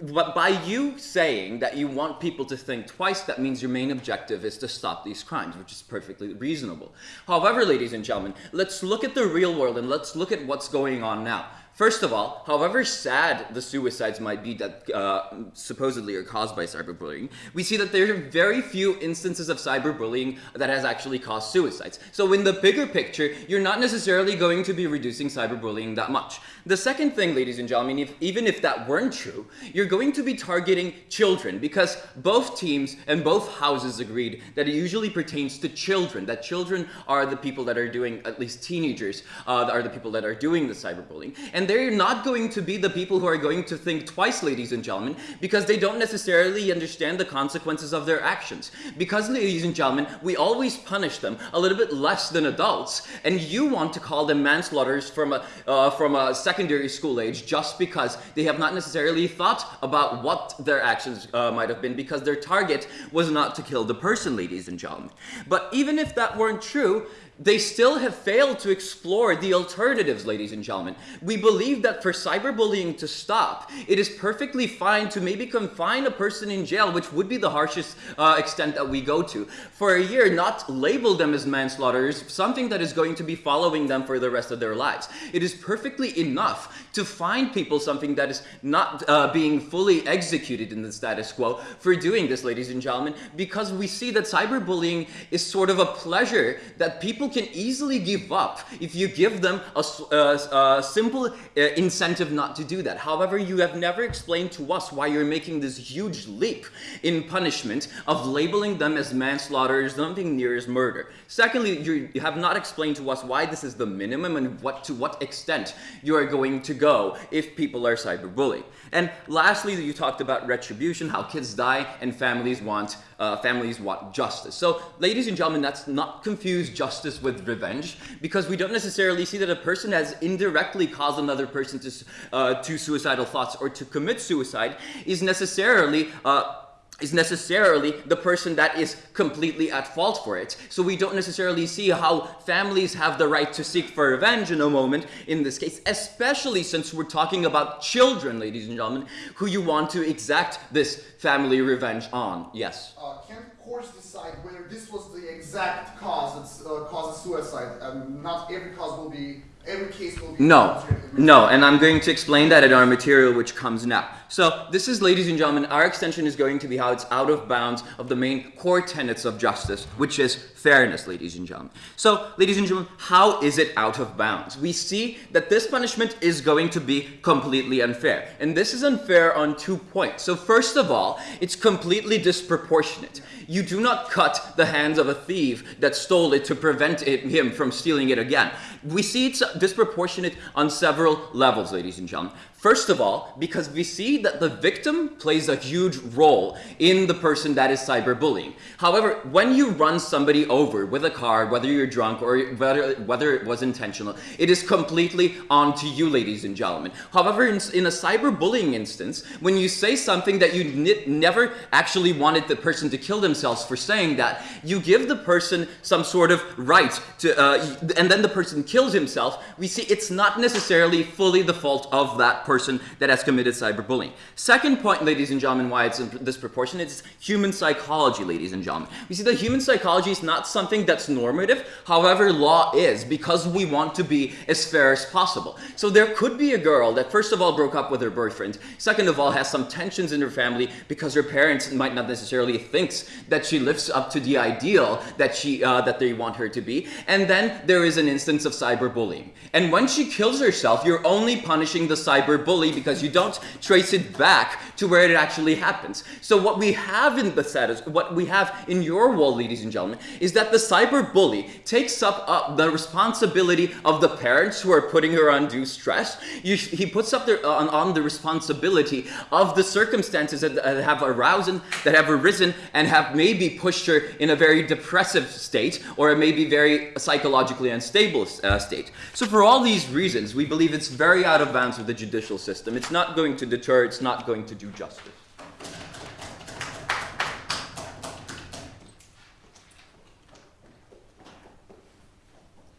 but by you saying that you want people to think twice, that means your main objective is to stop these crimes, which is perfectly reasonable. However, ladies and gentlemen, let's look at the real world and let's look at what's going on now. First of all, however sad the suicides might be that uh, supposedly are caused by cyberbullying, we see that there are very few instances of cyberbullying that has actually caused suicides. So in the bigger picture, you're not necessarily going to be reducing cyberbullying that much. The second thing, ladies and gentlemen, if, even if that weren't true, you're going to be targeting children because both teams and both houses agreed that it usually pertains to children, that children are the people that are doing, at least teenagers, uh, are the people that are doing the cyberbullying. And they're not going to be the people who are going to think twice, ladies and gentlemen, because they don't necessarily understand the consequences of their actions. Because, ladies and gentlemen, we always punish them a little bit less than adults, and you want to call them manslaughters from a, uh, from a secondary school age just because they have not necessarily thought about what their actions uh, might have been because their target was not to kill the person, ladies and gentlemen. But even if that weren't true, they still have failed to explore the alternatives, ladies and gentlemen. We believe that for cyberbullying to stop, it is perfectly fine to maybe confine a person in jail, which would be the harshest uh, extent that we go to, for a year, not label them as manslaughters, something that is going to be following them for the rest of their lives. It is perfectly enough to find people something that is not uh, being fully executed in the status quo for doing this, ladies and gentlemen, because we see that cyberbullying is sort of a pleasure that people can easily give up if you give them a, a, a simple uh, incentive not to do that. However, you have never explained to us why you're making this huge leap in punishment of labeling them as manslaughter, or something near as murder. Secondly, you have not explained to us why this is the minimum and what to what extent you are going to go if people are cyberbullying. And lastly, you talked about retribution, how kids die and families want uh, families want justice. So, ladies and gentlemen, that's not confuse justice with revenge because we don't necessarily see that a person has indirectly caused another person to uh, to suicidal thoughts or to commit suicide is necessarily. Uh, is necessarily the person that is completely at fault for it. So we don't necessarily see how families have the right to seek for revenge in a moment in this case, especially since we're talking about children, ladies and gentlemen, who you want to exact this family revenge on. Yes? Uh, can courts decide whether this was the exact cause that uh, causes suicide and not every cause will be every case will be no. no and i'm going to explain that in our material which comes now. So this is ladies and gentlemen our extension is going to be how it's out of bounds of the main core tenets of justice which is fairness ladies and gentlemen. So ladies and gentlemen how is it out of bounds? We see that this punishment is going to be completely unfair and this is unfair on two points. So first of all it's completely disproportionate. You do not cut the hands of a thief that stole it to prevent it, him from stealing it again. We see it's disproportionate on several levels, ladies and gentlemen. First of all, because we see that the victim plays a huge role in the person that is cyberbullying. However, when you run somebody over with a car, whether you're drunk or whether, whether it was intentional, it is completely on to you, ladies and gentlemen. However, in, in a cyberbullying instance, when you say something that you never actually wanted the person to kill themselves for saying that, you give the person some sort of right to, uh, and then the person kills himself, we see it's not necessarily fully the fault of that person that has committed cyberbullying. Second point, ladies and gentlemen, why it's disproportionate is human psychology, ladies and gentlemen. We see that human psychology is not something that's normative, however, law is, because we want to be as fair as possible. So there could be a girl that, first of all, broke up with her boyfriend, second of all, has some tensions in her family because her parents might not necessarily think that she lives up to the ideal that, she, uh, that they want her to be, and then there is an instance of cyberbullying. And when she kills herself, you're only punishing the cyber cyberbully because you don't trace it back to where it actually happens. So what we have in the status, what we have in your wall, ladies and gentlemen, is that the cyber bully takes up uh, the responsibility of the parents who are putting her undue stress. You, he puts up the, on, on the responsibility of the circumstances that, that have aroused, that have arisen, and have maybe pushed her in a very depressive state or a maybe very psychologically unstable uh, state. So for all these reasons, we believe it's very out of bounds with the judicial system. It's not going to deter, it's not going to do justice.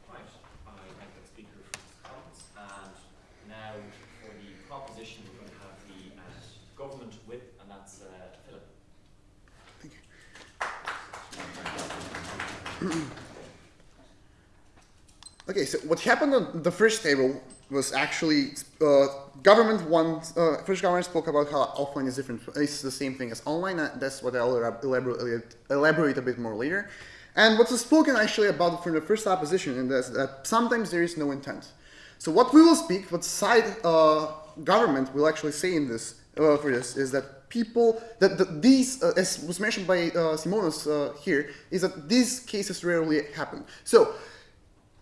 Right, I thank the speaker for his comments, and now for the proposition, we're going to have the uh, government whip, and that's uh, Philip. Thank you. Okay, so what happened on the first table was actually uh, government one. Uh, first, government spoke about how offline is different. It's the same thing as online. That's what I'll elaborate, elaborate a bit more later. And what was spoken actually about from the first opposition is that, sometimes there is no intent. So what we will speak, what side uh, government will actually say in this uh, for this is that people that, that these, uh, as was mentioned by uh, Simonas uh, here, is that these cases rarely happen. So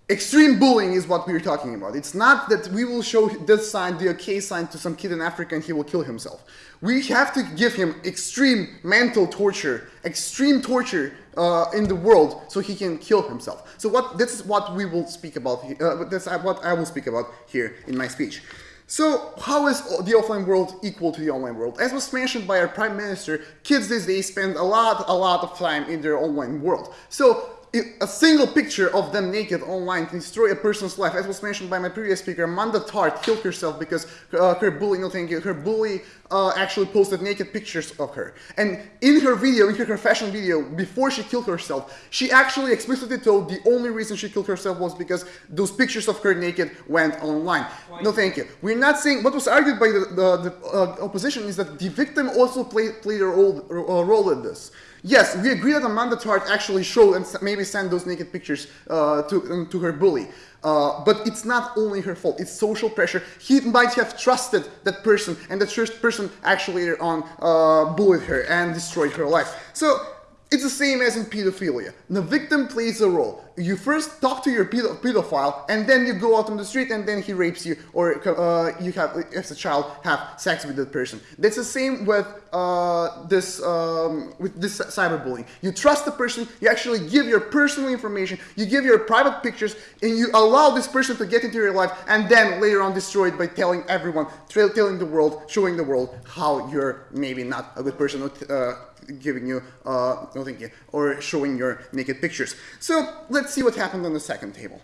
extreme bullying is what we're talking about. It's not that we will show this sign, the OK sign to some kid in Africa and he will kill himself. We have to give him extreme mental torture, extreme torture uh, in the world so he can kill himself. So what this is what we will speak about, uh, that's what I will speak about here in my speech. So how is the offline world equal to the online world? As was mentioned by our prime minister, kids these days spend a lot, a lot of time in their online world. So a single picture of them naked online can destroy a person's life. As was mentioned by my previous speaker, Amanda Todd killed herself because uh, her bully, no thank you, her bully uh, actually posted naked pictures of her. And in her video, in her confession video, before she killed herself, she actually explicitly told the only reason she killed herself was because those pictures of her naked went online. Why? No thank you. We're not saying, what was argued by the, the, the uh, opposition is that the victim also played, played a role, a role in this. Yes, we agree that Amanda Todd actually showed and maybe sent those naked pictures uh, to, um, to her bully. Uh, but it's not only her fault, it's social pressure. He might have trusted that person, and that first person actually later on uh, bullied her and destroyed her life. So it's the same as in pedophilia. The victim plays a role. You first talk to your pedo pedophile, and then you go out on the street, and then he rapes you, or uh, you have, as a child, have sex with that person. That's the same with uh, this um, with this cyberbullying. You trust the person. You actually give your personal information. You give your private pictures, and you allow this person to get into your life, and then later on destroy it by telling everyone, telling the world, showing the world how you're maybe not a good person. Uh, giving you, uh, no thank you, or showing your naked pictures. So let's see what happened on the second table.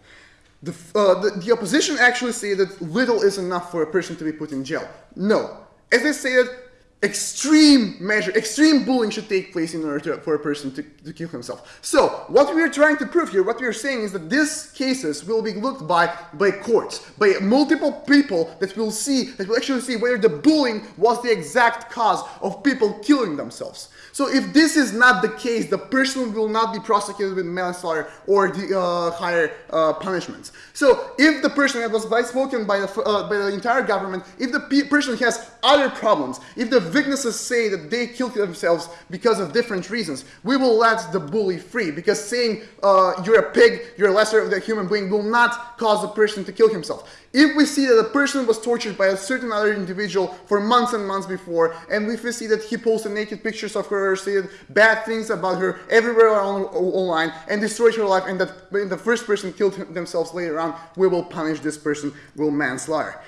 The, uh, the, the, opposition actually say that little is enough for a person to be put in jail. No. As they say that extreme measure, extreme bullying should take place in order to, for a person to, to kill himself. So, what we are trying to prove here, what we are saying is that these cases will be looked by by courts, by multiple people that will see, that will actually see whether the bullying was the exact cause of people killing themselves. So if this is not the case, the person will not be prosecuted with manslaughter or the uh, higher uh, punishments. So if the person that was spoken by the, uh, by the entire government, if the person has other problems, if the witnesses say that they killed themselves because of different reasons, we will let the bully free because saying uh, you're a pig, you're lesser of the human being will not cause the person to kill himself. If we see that a person was tortured by a certain other individual for months and months before, and if we see that he posted naked pictures of her, said bad things about her everywhere on, online, and destroyed her life, and that the first person killed themselves later on, we will punish this person with manslaughter.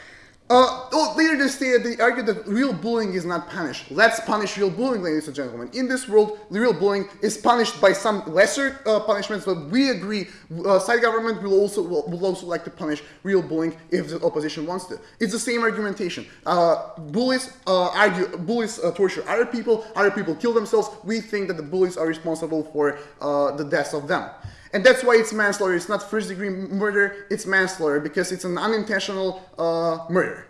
Uh, oh, later they stated, they argued that real bullying is not punished. Let's punish real bullying, ladies and gentlemen. In this world, real bullying is punished by some lesser uh, punishments, but we agree, uh, side government will also will, will, also like to punish real bullying if the opposition wants to. It's the same argumentation. Uh, bullies uh, argue, bullies uh, torture other people, other people kill themselves. We think that the bullies are responsible for the deaths of them. And that's why it's manslaughter. It's not first degree murder, it's manslaughter because it's an unintentional uh, murder.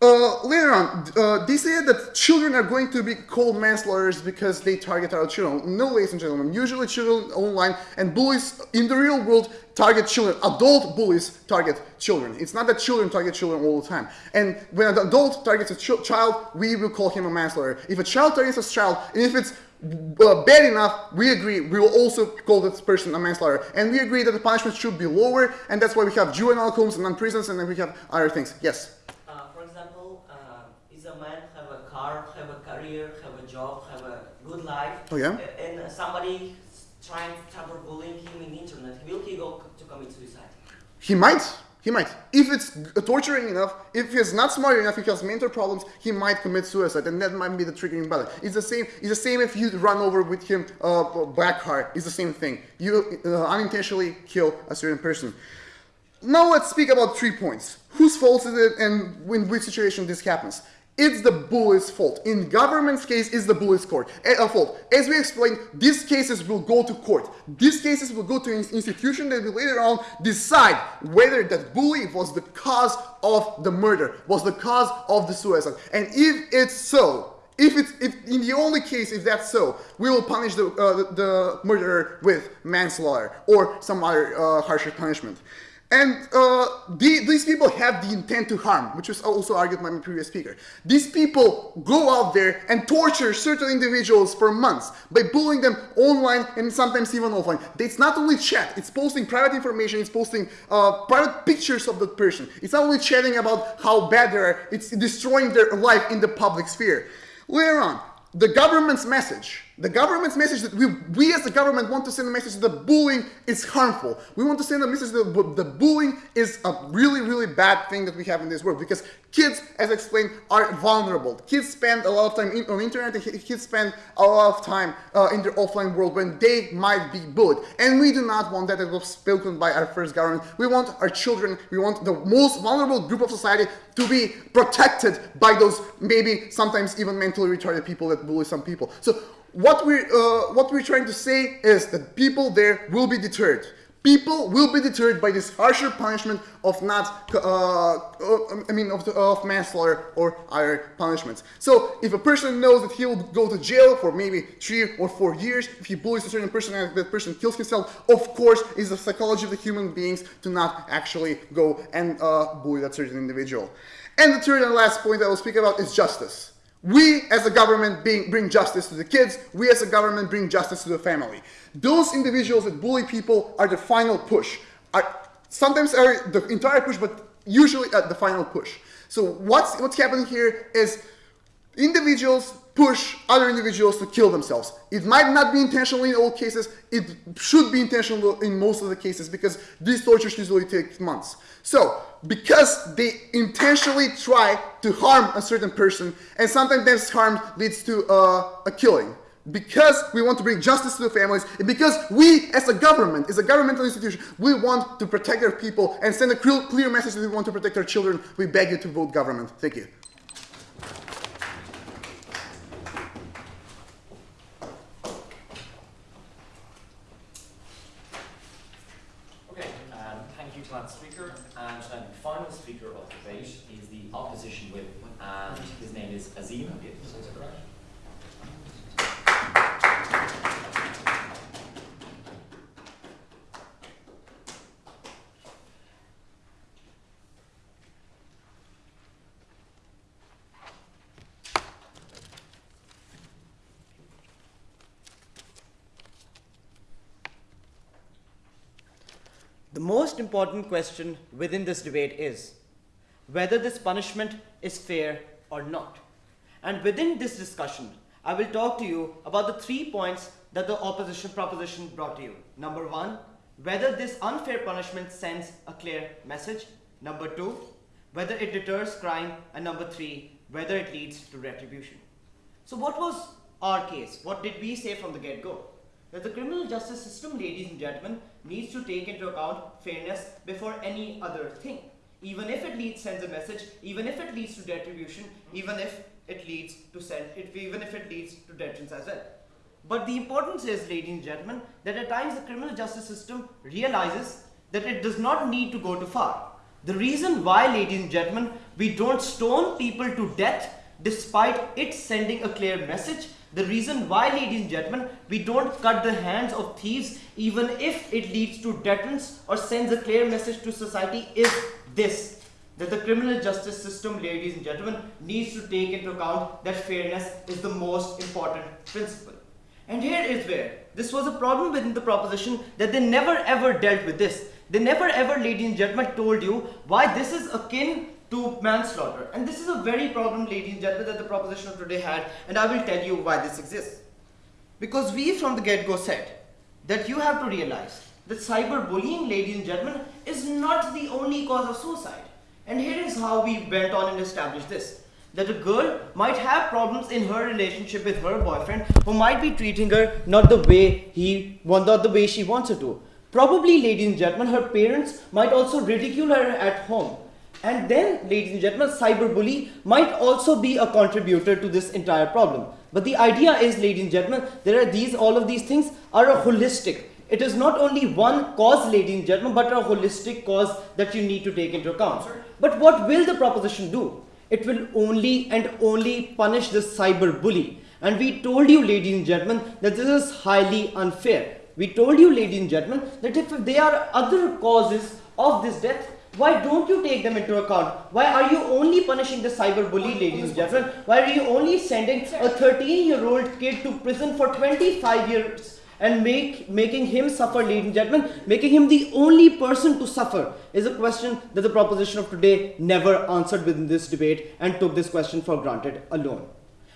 Uh, later on, uh, they say that children are going to be called manslaughters because they target our children. No, ladies and gentlemen, usually children online and bullies in the real world target children. Adult bullies target children. It's not that children target children all the time. And when an adult targets a ch child, we will call him a manslaughter. If a child targets a child, and if it's uh, bad enough, we agree, we will also call this person a manslaughter. And we agree that the punishment should be lower, and that's why we have juvenile homes and non-prisons, and then we have other things. Yes? Uh, for example, uh, is a man have a car, have a career, have a job, have a good life, Oh, yeah? and somebody trying to cyberbullying him in the internet, will he go to commit suicide? He might. He might. If it's torturing enough, if he's not smart enough, if he has mental problems, he might commit suicide, and that might be the triggering button. It's the same. It's the same if you run over with him uh, black car. It's the same thing. You uh, unintentionally kill a certain person. Now let's speak about three points. Whose fault is it, and in which situation this happens? It's the bully's fault. In government's case, it's the bully's court, uh, fault. As we explained, these cases will go to court. These cases will go to an institution that will later on decide whether that bully was the cause of the murder, was the cause of the suicide. And if it's so, if it's if in the only case if that's so, we will punish the uh, the, the murderer with manslaughter or some other uh, harsher punishment. And uh, the, these people have the intent to harm, which was also argued by my previous speaker. These people go out there and torture certain individuals for months by bullying them online and sometimes even offline. It's not only chat, it's posting private information, it's posting uh, private pictures of that person. It's not only chatting about how bad they are, it's destroying their life in the public sphere. Later on, the government's message, the government's message that we, we as the government want to send a message that bullying is harmful. We want to send a message that the bullying is a really, really bad thing that we have in this world because kids, as I explained, are vulnerable. Kids spend a lot of time in, on internet and ki- kids spend a lot of time uh, in their offline world when they might be bullied. And we do not want that as was spoken by our first government. We want our children, we want the most vulnerable group of society to be protected by those maybe sometimes even mentally retarded people that bully some people. So what we're, uh, what we're trying to say is that people there will be deterred. People will be deterred by this harsher punishment of not, uh, uh, I mean, of, the, of manslaughter or other punishments. So if a person knows that he will go to jail for maybe three or four years, if he bullies a certain person and that person kills himself, of course, is the psychology of the human beings to not actually go and uh, bully that certain individual. And the third and last point I will speak about is justice. We as a government being, bring justice to the kids, we as a government bring justice to the family. Those individuals that bully people are the final push. Are, sometimes are the entire push, but usually at the final push. So what's, what's happening here is individuals push other individuals to kill themselves. It might not be intentional in all cases, it should be intentional in most of the cases because these tortures usually take months. So, because they intentionally try to harm a certain person, and sometimes this harm leads to uh, a killing. Because we want to bring justice to the families, and because we, as a government, as a governmental institution, we want to protect our people and send a clear clear message that we want to protect our children, we beg you to vote government. Thank you. Okay, um, that speaker. And the final speaker of the debate is the opposition whip, and his name is Azim. Is that correct? The most important question within this debate is whether this punishment is fair or not. And within this discussion, I will talk to you about the three points that the opposition proposition brought to you. Number one, whether this unfair punishment sends a clear message. Number two, whether it deters crime. And number three, whether it leads to retribution. So what was our case? What did we say from the get-go? That the criminal justice system, ladies and gentlemen, needs to take into account fairness before any other thing. Even if it leads sends a message, even if it leads to retribution, even if it leads to send it, even if it leads to detentions as well. But the importance is, ladies and gentlemen, that at times the criminal justice system realizes that it does not need to go too far. The reason why, ladies and gentlemen, we don't stone people to death despite it sending a clear message, the reason why, ladies and gentlemen, we don't cut the hands of thieves even if it leads to deterrence or sends a clear message to society is this. That the criminal justice system, ladies and gentlemen, needs to take into account that fairness is the most important principle. And here is where this was a problem within the proposition that they never ever dealt with this. They never ever, ladies and gentlemen, told you why this is akin to manslaughter. And this is a very problem, ladies and gentlemen, that the proposition of today had, and I will tell you why this exists. Because we from the get-go said that you have to realize that cyberbullying, ladies and gentlemen, is not the only cause of suicide. And here is how we went on and established this. That a girl might have problems in her relationship with her boyfriend who might be treating her not the way he not the way she wants her to. Probably, ladies and gentlemen, her parents might also ridicule her at home. And then, ladies and gentlemen, cyberbully might also be a contributor to this entire problem. But the idea is, ladies and gentlemen, there are these, all of these things are a holistic. It is not only one cause, ladies and gentlemen, but a holistic cause that you need to take into account. But what will the proposition do? It will only and only punish the cyberbully. And we told you, ladies and gentlemen, that this is highly unfair. We told you, ladies and gentlemen, that if there are other causes of this death, why don't you take them into account? Why are you only punishing the cyber bully, ladies and gentlemen? Why are you only sending a 13-year-old kid to prison for 25 years and make making him suffer, ladies and gentlemen, making him the only person to suffer is a question that the proposition of today never answered within this debate and took this question for granted alone.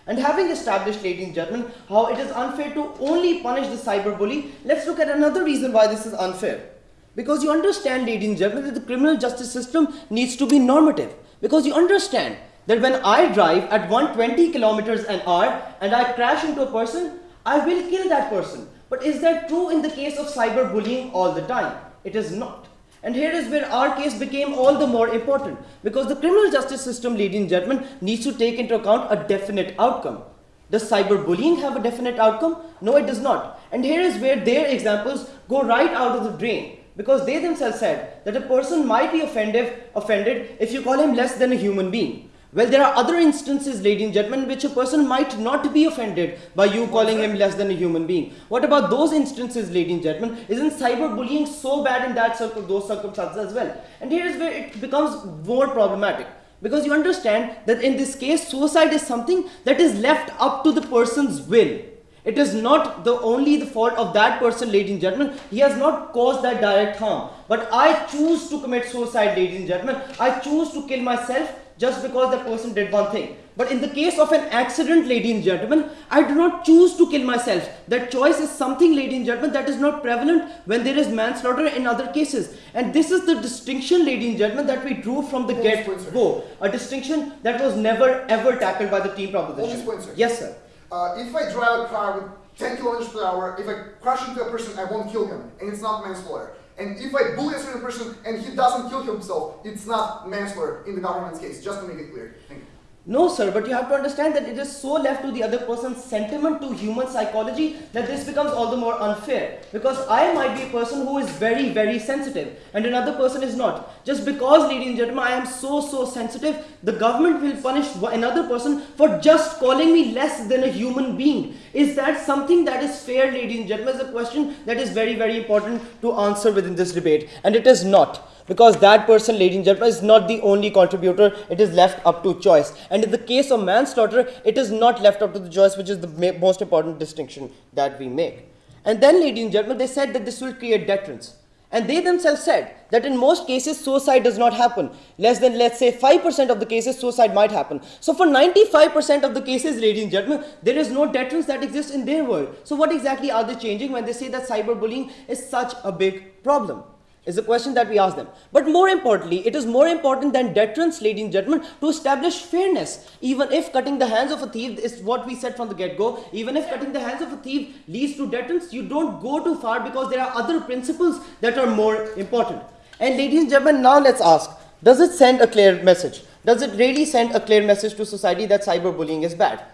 And having established, ladies and gentlemen, how it is unfair to only punish the cyber bully, let's look at another reason why this is unfair. Because you understand, ladies and gentlemen, that the criminal justice system needs to be normative. Because you understand that when I drive at 120 kilometers an hour and I crash into a person, I will kill that person. But is that true in the case of cyberbullying all the time? It is not. And here is where our case became all the more important. Because the criminal justice system, ladies and gentlemen, needs to take into account a definite outcome. Does cyberbullying have a definite outcome? No, it does not. And here is where their examples go right out of the drain because they themselves said that a person might be offended, offended if you call him less than a human being. Well, there are other instances, ladies and gentlemen, in which a person might not be offended by you calling him less than a human being. What about those instances, ladies and gentlemen? Isn't cyberbullying so bad in that circle, those circumstances as well? And here is where it becomes more problematic. Because you understand that in this case, suicide is something that is left up to the person's will. It is not the only the fault of that person, ladies and gentlemen. He has not caused that direct harm. But I choose to commit suicide, ladies and gentlemen. I choose to kill myself just because that person did one thing. But in the case of an accident, ladies and gentlemen, I do not choose to kill myself. That choice is something, ladies and gentlemen, that is not prevalent when there is manslaughter in other cases. And this is the distinction, ladies and gentlemen, that we drew from the get-go. A distinction that was never ever tackled by the team proposition. Yes, sir. Uh, if I drive a car with 10 kilometers per hour, if I crash into a person, I won't kill him, and it's not manslaughter. And if I bully a certain person and he doesn't kill himself, it's not manslaughter in the government's case, just to make it clear. Thank you. No, sir, but you have to understand that it is so left to the other person's sentiment to human psychology that this becomes all the more unfair. Because I might be a person who is very, very sensitive and another person is not. Just because, ladies and gentlemen, I am so, so sensitive, the government will punish another person for just calling me less than a human being. Is that something that is fair, ladies and gentlemen? Is a question that is very, very important to answer within this debate. And it is not because that person, ladies and gentlemen, is not the only contributor. It is left up to choice. And in the case of manslaughter, it is not left up to the choice, which is the most important distinction that we make. And then, ladies and gentlemen, they said that this will create deterrence. And they themselves said that in most cases, suicide does not happen. Less than, let's say, 5% of the cases, suicide might happen. So for 95% of the cases, ladies and gentlemen, there is no deterrence that exists in their world. So what exactly are they changing when they say that cyberbullying is such a big problem? Is the question that we ask them. But more importantly, it is more important than deterrence, ladies and gentlemen, to establish fairness. Even if cutting the hands of a thief is what we said from the get-go, even if cutting the hands of a thief leads to deterrence, you don't go too far because there are other principles that are more important. And ladies and gentlemen, now let's ask, does it send a clear message? Does it really send a clear message to society that cyberbullying is bad?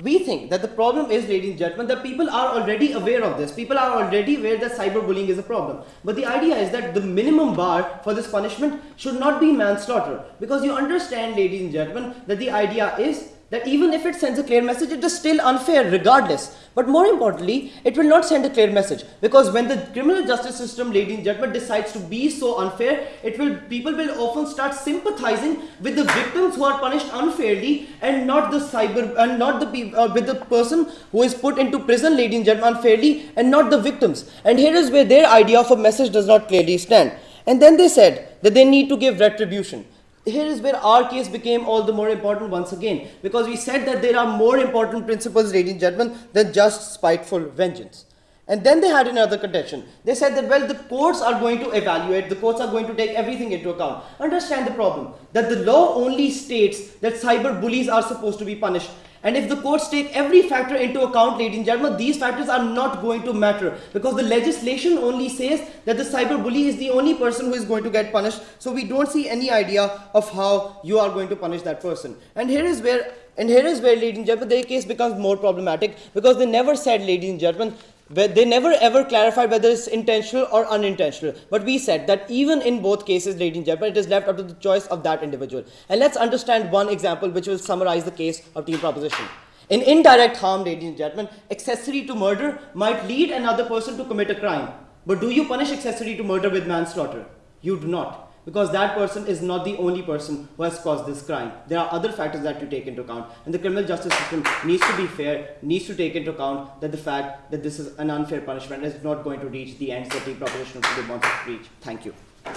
We think that the problem is, ladies and gentlemen, that people are already aware of this. People are already aware that cyberbullying is a problem. But the idea is that the minimum bar for this punishment should not be manslaughter. Because you understand, ladies and gentlemen, that the idea is that even if it sends a clear message, it is still unfair regardless. But more importantly, it will not send a clear message because when the criminal justice system, and gentlemen, decides to be so unfair, it will people will often start sympathizing with the victims who are punished unfairly and not the cyber and not the uh, with the person who is put into prison, and gentlemen, unfairly and not the victims. And here is where their idea of a message does not clearly stand. And then they said that they need to give retribution here is where our case became all the more important once again because we said that there are more important principles, and gentlemen, than just spiteful vengeance. And then they had another contention. They said that, well, the courts are going to evaluate, the courts are going to take everything into account. Understand the problem that the law only states that cyber bullies are supposed to be punished. And if the courts take every factor into account, ladies and gentlemen, these factors are not going to matter because the legislation only says that the cyber bully is the only person who is going to get punished. So we don't see any idea of how you are going to punish that person. And here is where and here is where, ladies and gentlemen, their case becomes more problematic because they never said, ladies and gentlemen, they never ever clarified whether it's intentional or unintentional. But we said that even in both cases, ladies and gentlemen, it is left up to the choice of that individual. And let's understand one example which will summarize the case of team proposition. In indirect harm, ladies and gentlemen, accessory to murder might lead another person to commit a crime. But do you punish accessory to murder with manslaughter? You do not because that person is not the only person who has caused this crime. There are other factors that you take into account, and the criminal justice system needs to be fair, needs to take into account that the fact that this is an unfair punishment is not going to reach the ends that the proposition of the wants to reach. Thank you. Okay,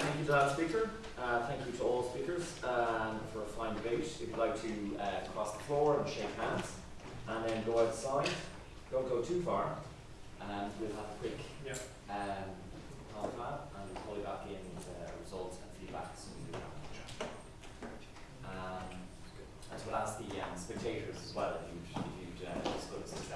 thank you to that speaker. Uh, thank you to all speakers um, for a fine debate. If you'd like to uh, cross the floor and shake hands, and then go outside, don't go too far, and we'll have a quick yeah. Um, half and call you back in with uh, results and feedback as soon as we have. Um, and to ask the um, spectators as well if you'd, if you'd uh, disclose this